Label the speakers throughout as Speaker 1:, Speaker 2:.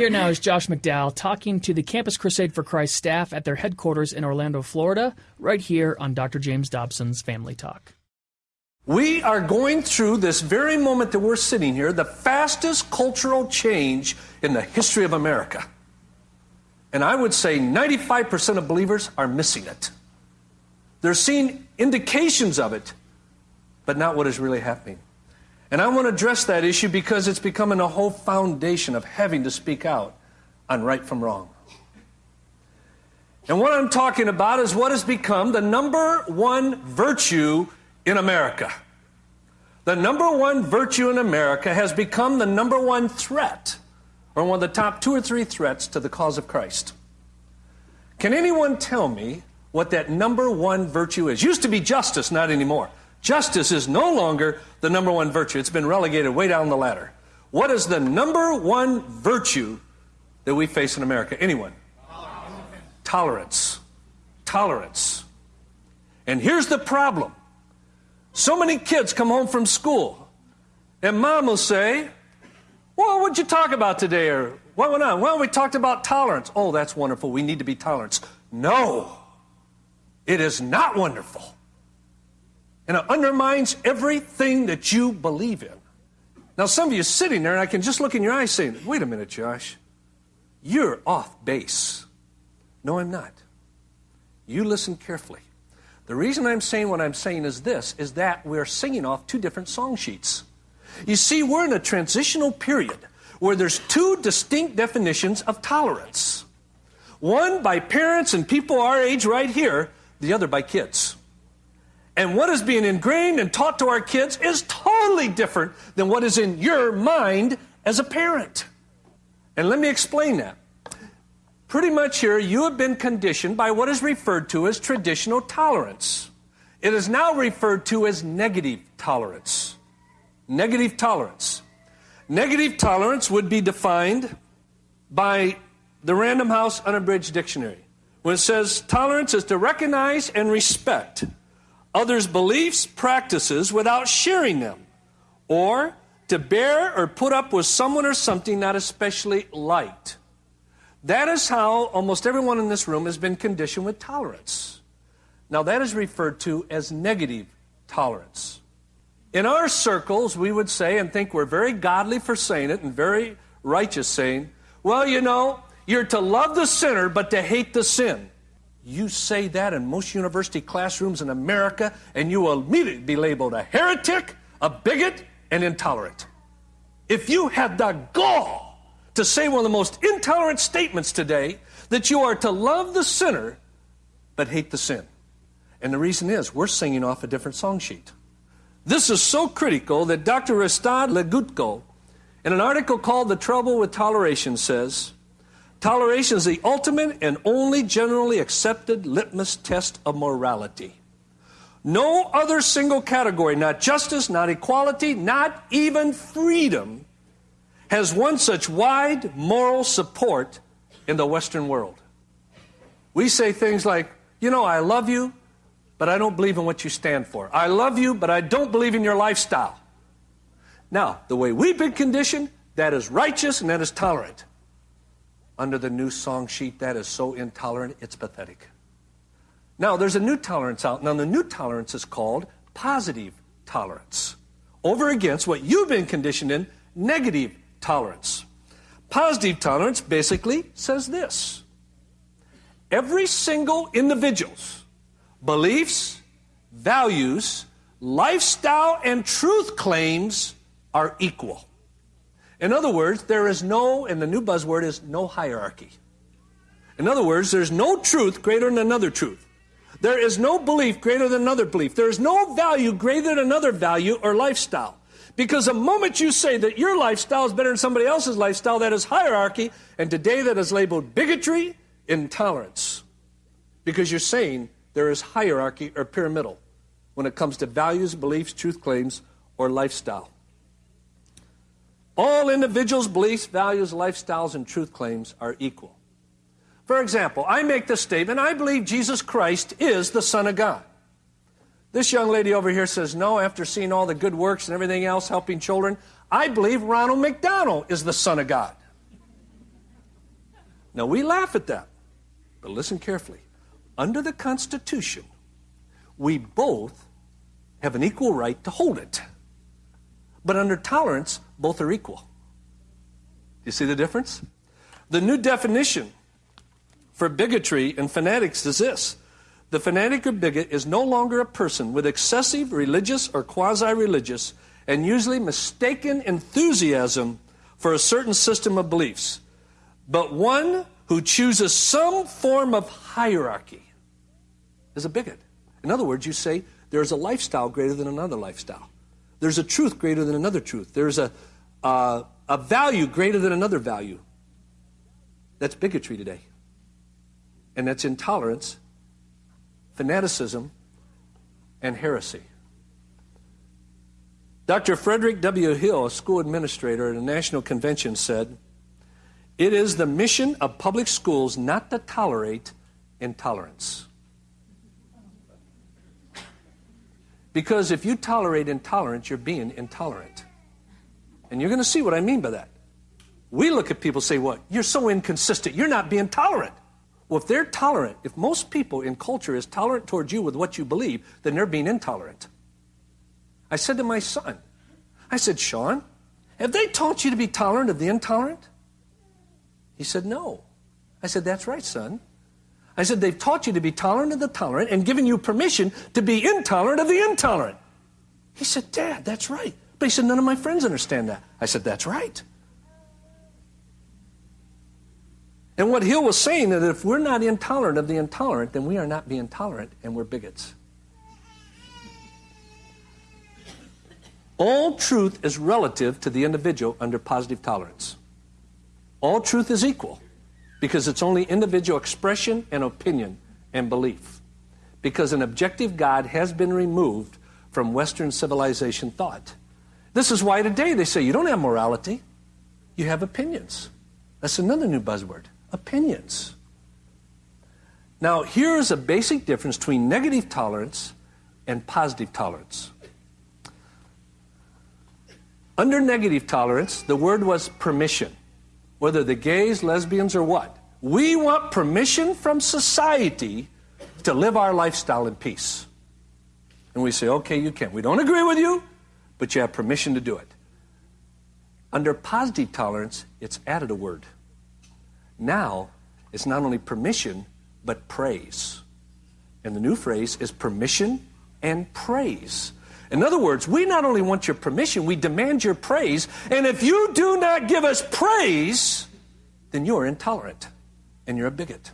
Speaker 1: Here now is Josh McDowell talking to the Campus Crusade for Christ staff at their headquarters in Orlando, Florida, right here on Dr. James Dobson's Family Talk.
Speaker 2: We are going through this very moment that we're sitting here, the fastest cultural change in the history of America. And I would say 95% of believers are missing it. They're seeing indications of it, but not what is really happening. And I want to address that issue because it's becoming a whole foundation of having to speak out on right from wrong. And what I'm talking about is what has become the number one virtue in America. The number one virtue in America has become the number one threat, or one of the top two or three threats to the cause of Christ. Can anyone tell me what that number one virtue is? Used to be justice, not anymore. Justice is no longer the number one virtue. It's been relegated way down the ladder. What is the number one virtue that we face in America? Anyone? Tolerance. Tolerance. And here's the problem. So many kids come home from school, and mom will say, Well, what'd you talk about today? Or what went on? Well, we talked about tolerance. Oh, that's wonderful. We need to be tolerant. No, it is not wonderful and it undermines everything that you believe in. Now, some of you sitting there, and I can just look in your eyes saying, Wait a minute, Josh, you're off base. No, I'm not. You listen carefully. The reason I'm saying what I'm saying is this is that we're singing off two different song sheets. You see, we're in a transitional period where there's two distinct definitions of tolerance. One by parents and people our age right here, the other by kids. And what is being ingrained and taught to our kids is totally different than what is in your mind as a parent. And let me explain that. Pretty much here, you have been conditioned by what is referred to as traditional tolerance. It is now referred to as negative tolerance. Negative tolerance. Negative tolerance would be defined by the Random House Unabridged Dictionary when it says tolerance is to recognize and respect others' beliefs, practices without sharing them, or to bear or put up with someone or something not especially liked. That is how almost everyone in this room has been conditioned with tolerance. Now, that is referred to as negative tolerance. In our circles, we would say, and think we're very godly for saying it and very righteous saying, well, you know, you're to love the sinner but to hate the sin. You say that in most university classrooms in America, and you will immediately be labeled a heretic, a bigot, and intolerant. If you had the gall to say one of the most intolerant statements today, that you are to love the sinner but hate the sin. And the reason is we're singing off a different song sheet. This is so critical that Dr. Ryszard Legutko, in an article called The Trouble with Toleration, says, Toleration is the ultimate and only generally accepted litmus test of morality. No other single category, not justice, not equality, not even freedom, has won such wide moral support in the Western world. We say things like, you know, I love you, but I don't believe in what you stand for. I love you, but I don't believe in your lifestyle. Now, the way we've been conditioned, that is righteous and that is tolerant under the new song sheet that is so intolerant, it's pathetic. Now, there's a new tolerance out. Now, the new tolerance is called positive tolerance, over against what you've been conditioned in, negative tolerance. Positive tolerance basically says this every single individual's beliefs, values, lifestyle, and truth claims are equal. In other words, there is no, and the new buzzword is no hierarchy. In other words, there's no truth greater than another truth. There is no belief greater than another belief. There is no value greater than another value or lifestyle. Because the moment you say that your lifestyle is better than somebody else's lifestyle, that is hierarchy, and today that is labeled bigotry, intolerance. Because you're saying there is hierarchy or pyramidal when it comes to values, beliefs, truth claims, or lifestyle. All individuals' beliefs, values, lifestyles, and truth claims are equal. For example, I make the statement I believe Jesus Christ is the Son of God. This young lady over here says, No, after seeing all the good works and everything else helping children, I believe Ronald McDonald is the Son of God. Now, we laugh at that, but listen carefully. Under the Constitution, we both have an equal right to hold it. But under tolerance, both are equal. Do You see the difference? The new definition for bigotry and fanatics is this the fanatic or bigot is no longer a person with excessive religious or quasi religious and usually mistaken enthusiasm for a certain system of beliefs, but one who chooses some form of hierarchy is a bigot. In other words, you say there's a lifestyle greater than another lifestyle. There's a truth greater than another truth. There's a, uh, a value greater than another value. That's bigotry today. And that's intolerance, fanaticism, and heresy. Dr. Frederick W. Hill, a school administrator at a national convention, said, It is the mission of public schools not to tolerate intolerance. Because if you tolerate intolerance, you're being intolerant. And you're going to see what I mean by that. We look at people and say, What? You're so inconsistent. You're not being tolerant. Well, if they're tolerant, if most people in culture is tolerant towards you with what you believe, then they're being intolerant. I said to my son, I said, Sean, have they taught you to be tolerant of the intolerant? He said, No. I said, That's right, son. I said, They've taught you to be tolerant of the tolerant and given you permission to be intolerant of the intolerant. He said, Dad, that's right. But he said, None of my friends understand that. I said, That's right. And what Hill was saying that if we're not intolerant of the intolerant, then we are not being tolerant and we're bigots. All truth is relative to the individual under positive tolerance. All truth is equal because it's only individual expression and opinion and belief. Because an objective God has been removed from Western civilization thought. This is why today they say you don't have morality, you have opinions. That's another new buzzword opinions. Now, here's a basic difference between negative tolerance and positive tolerance. Under negative tolerance, the word was permission. Whether the gays, lesbians, or what. We want permission from society to live our lifestyle in peace. And we say, okay, you can. We don't agree with you, but you have permission to do it. Under positive tolerance, it's added a word. Now, it's not only permission, but praise. And the new phrase is permission and praise. In other words, we not only want your permission, we demand your praise. And if you do not give us praise, then you're intolerant and you're a bigot.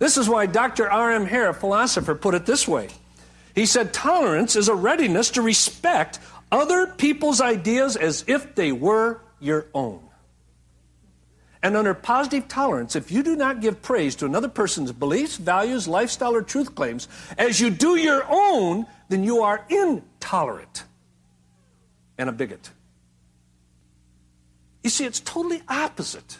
Speaker 2: This is why Dr. R.M. Hare, a philosopher, put it this way. He said, Tolerance is a readiness to respect other people's ideas as if they were your own. And under positive tolerance, if you do not give praise to another person's beliefs, values, lifestyle, or truth claims as you do your own, then you are intolerant and a bigot. You see, it's totally opposite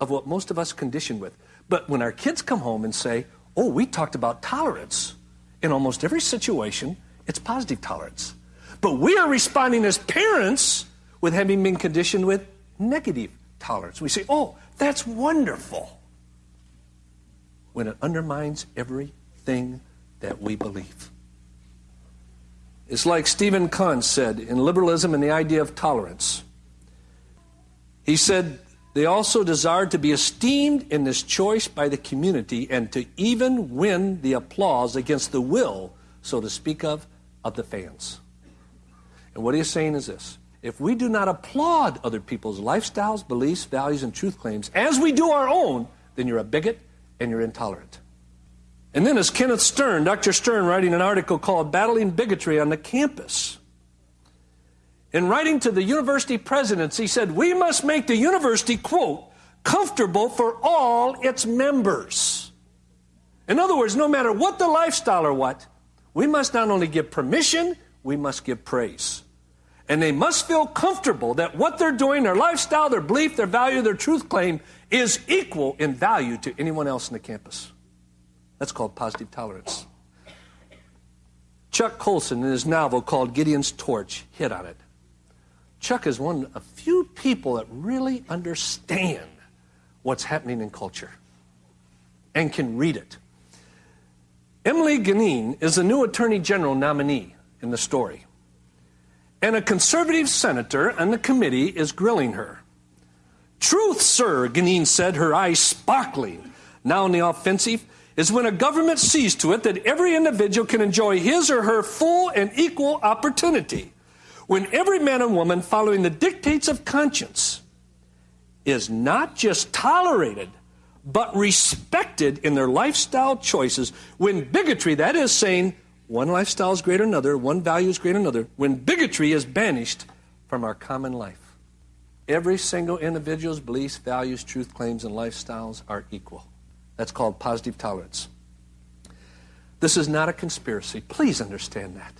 Speaker 2: of what most of us condition with. But when our kids come home and say, Oh, we talked about tolerance, in almost every situation, it's positive tolerance. But we are responding as parents with having been conditioned with negative tolerance. We say, Oh, that's wonderful. When it undermines everything that we believe. It's like Stephen Kahn said in Liberalism and the Idea of Tolerance. He said, they also desired to be esteemed in this choice by the community and to even win the applause against the will, so to speak of, of the fans. And what he's saying is this if we do not applaud other people's lifestyles, beliefs, values, and truth claims as we do our own, then you're a bigot and you're intolerant. And then, as Kenneth Stern, Dr. Stern, writing an article called Battling Bigotry on the Campus, in writing to the university presidents, he said, We must make the university, quote, comfortable for all its members. In other words, no matter what the lifestyle or what, we must not only give permission, we must give praise. And they must feel comfortable that what they're doing, their lifestyle, their belief, their value, their truth claim, is equal in value to anyone else in the campus. That's called positive tolerance. Chuck Colson, in his novel called Gideon's Torch, hit on it. Chuck is one of few people that really understand what's happening in culture and can read it. Emily Gunneen is the new Attorney General nominee in the story. And a conservative senator on the committee is grilling her. Truth, sir, Gunneen said, her eyes sparkling. Now in the offensive is when a government sees to it that every individual can enjoy his or her full and equal opportunity. When every man and woman following the dictates of conscience is not just tolerated, but respected in their lifestyle choices. When bigotry, that is saying one lifestyle is greater than another, one value is greater than another, when bigotry is banished from our common life. Every single individual's beliefs, values, truth claims, and lifestyles are equal. That's called positive tolerance. This is not a conspiracy. Please understand that.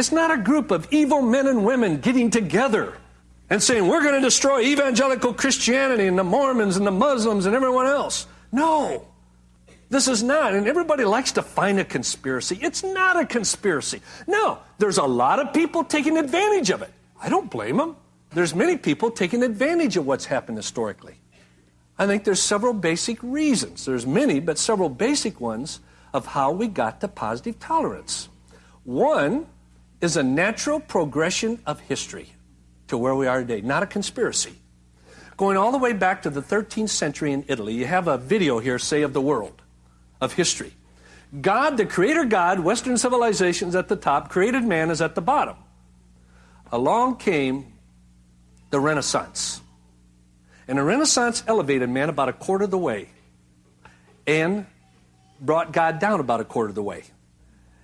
Speaker 2: It's not a group of evil men and women getting together and saying, we're going to destroy evangelical Christianity and the Mormons and the Muslims and everyone else. No. This is not. And everybody likes to find a conspiracy. It's not a conspiracy. No, there's a lot of people taking advantage of it. I don't blame them. There's many people taking advantage of what's happened historically. I think there's several basic reasons. There's many, but several basic ones of how we got to positive tolerance. One is a natural progression of history to where we are today, not a conspiracy. Going all the way back to the 13th century in Italy, you have a video here, say, of the world, of history. God, the creator God, Western civilizations at the top, created man is at the bottom. Along came the Renaissance. And the Renaissance elevated man about a quarter of the way and brought God down about a quarter of the way.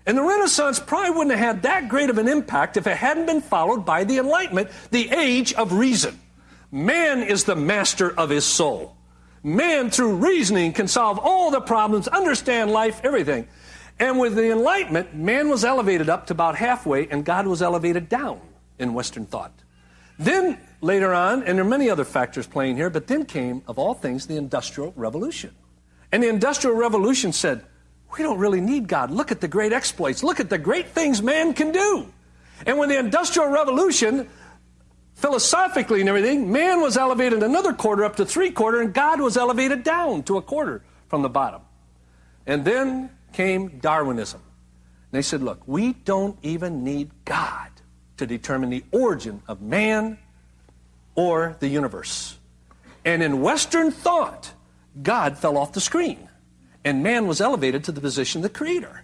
Speaker 2: And the Renaissance probably wouldn't have had that great of an impact if it hadn't been followed by the Enlightenment, the age of reason. Man is the master of his soul. Man, through reasoning, can solve all the problems, understand life, everything. And with the Enlightenment, man was elevated up to about halfway, and God was elevated down in Western thought. Then, later on, and there are many other factors playing here, but then came, of all things, the Industrial Revolution. And the Industrial Revolution said, we don't really need God. Look at the great exploits. Look at the great things man can do. And when the Industrial Revolution, philosophically and everything, man was elevated another quarter up to three quarter, and God was elevated down to a quarter from the bottom. And then came Darwinism. And they said, look, we don't even need God to determine the origin of man or the universe. And in Western thought, God fell off the screen and man was elevated to the position of the creator.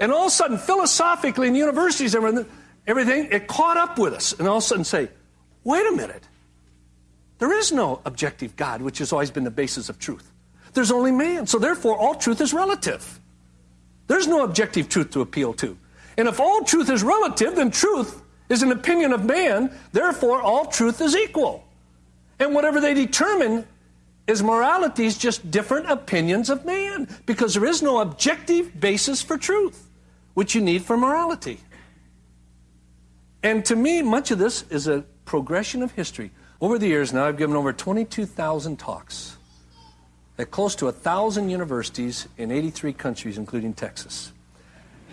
Speaker 2: And all of a sudden, philosophically in universities, and everything, it caught up with us. And all of a sudden say, wait a minute. There is no objective God, which has always been the basis of truth. There's only man. So therefore, all truth is relative. There's no objective truth to appeal to. And if all truth is relative, then truth is an opinion of man. Therefore, all truth is equal. And whatever they determine is morality is just different opinions of man because there is no objective basis for truth, which you need for morality. And to me, much of this is a progression of history. Over the years now, I've given over 22,000 talks at close to 1,000 universities in 83 countries, including Texas.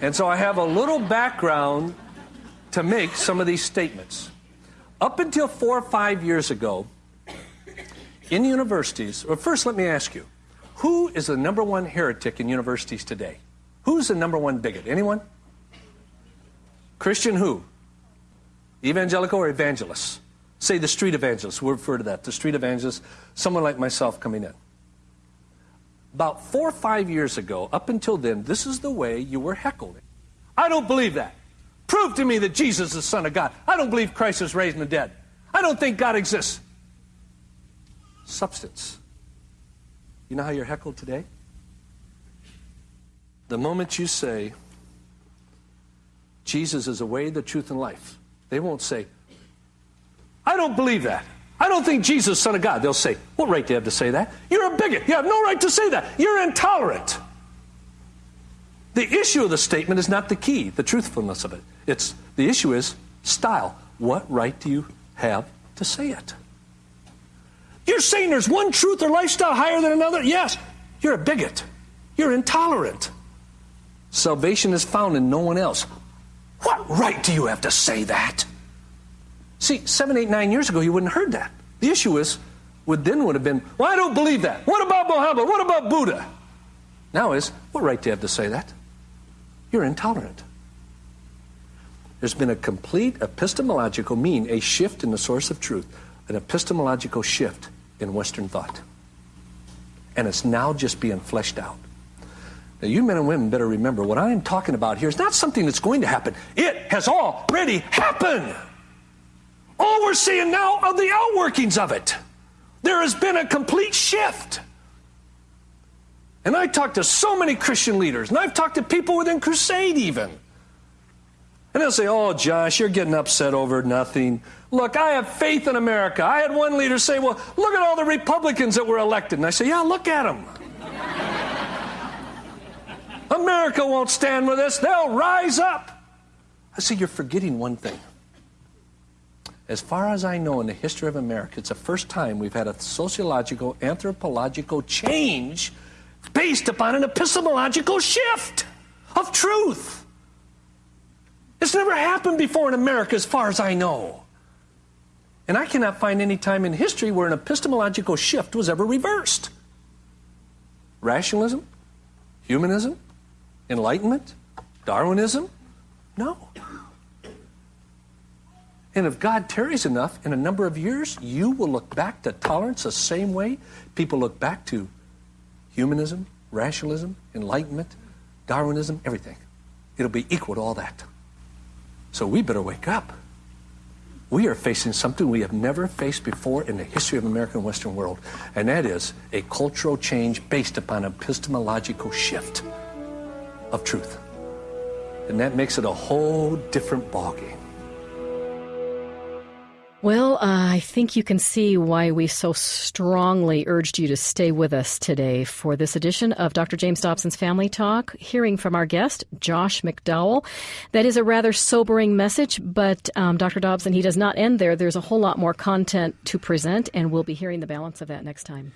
Speaker 2: And so I have a little background to make some of these statements. Up until four or five years ago, in universities, well, first let me ask you, who is the number one heretic in universities today? Who's the number one bigot? Anyone? Christian who? Evangelical or evangelists? Say the street evangelists. We refer to that. The street evangelists, someone like myself coming in. About four or five years ago, up until then, this is the way you were heckled. I don't believe that. Prove to me that Jesus is the Son of God. I don't believe Christ is raised from the dead. I don't think God exists substance. You know how you're heckled today? The moment you say, Jesus is the way, the truth, and life, they won't say, I don't believe that. I don't think Jesus is Son of God. They'll say, What right do you have to say that? You're a bigot. You have no right to say that. You're intolerant. The issue of the statement is not the key, the truthfulness of it. It's the issue is style. What right do you have to say it? You're saying there's one truth or lifestyle higher than another? Yes. You're a bigot. You're intolerant. Salvation is found in no one else. What right do you have to say that? See, seven, eight, nine years ago, you wouldn't have heard that. The issue is, would then would have been, well, I don't believe that. What about Muhammad? What about Buddha? Now is, what right do you have to say that? You're intolerant. There's been a complete epistemological mean, a shift in the source of truth, an epistemological shift in Western thought. And it's now just being fleshed out. Now, you men and women better remember what I am talking about here is not something that's going to happen. It has already happened. All we're seeing now are the outworkings of it. There has been a complete shift. And I talked to so many Christian leaders, and I've talked to people within Crusade even. And they'll say, Oh, Josh, you're getting upset over nothing. Look, I have faith in America. I had one leader say, Well, look at all the Republicans that were elected. And I say, Yeah, look at them. America won't stand with us. They'll rise up. I say, You're forgetting one thing. As far as I know in the history of America, it's the first time we've had a sociological, anthropological change based upon an epistemological shift of truth. It's never happened before in America, as far as I know. And I cannot find any time in history where an epistemological shift was ever reversed. Rationalism? Humanism? Enlightenment? Darwinism? No. And if God tarries enough, in a number of years, you will look back to tolerance the same way people look back to humanism, rationalism, enlightenment, Darwinism, everything. It'll be equal to all that. So we better wake up. We are facing something we have never faced before in the history of American Western world, and that is a cultural change based upon epistemological shift of truth. And that makes it a whole different ballgame.
Speaker 3: Well, uh, I think you can see why we so strongly urged you to stay with us today for this edition of Dr. James Dobson's Family Talk, hearing from our guest, Josh McDowell. That is a rather sobering message, but um, Dr. Dobson, he does not end there. There's a whole lot more content to present, and we'll be hearing the balance of that next time.